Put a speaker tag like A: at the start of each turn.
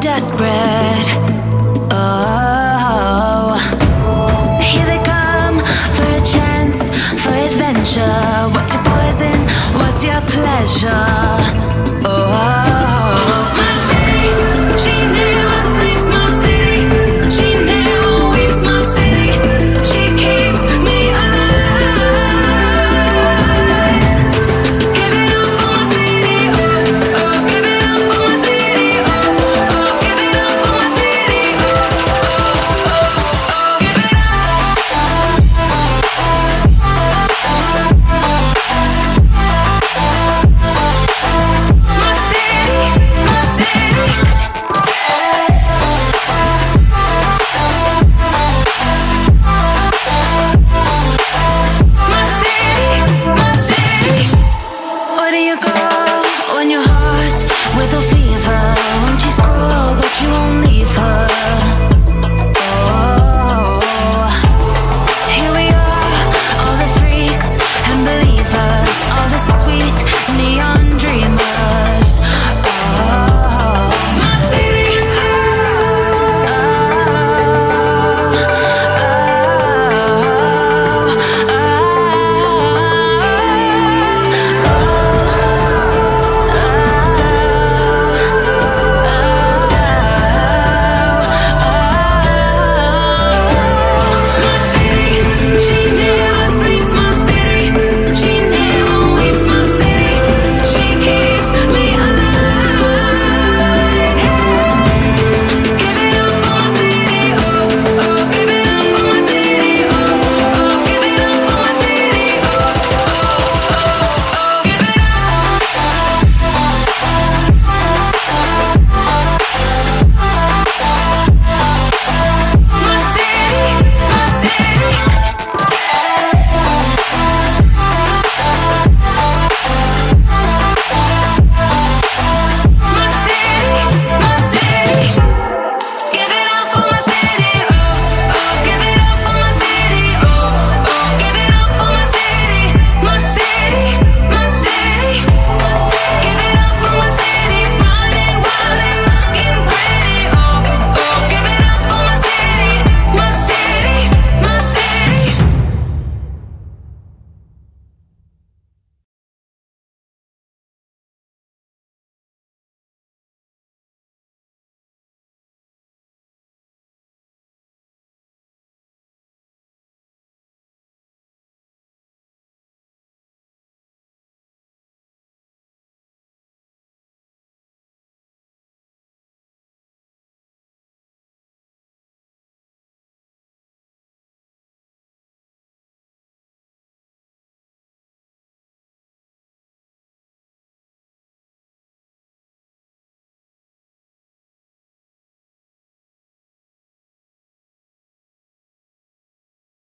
A: desperate.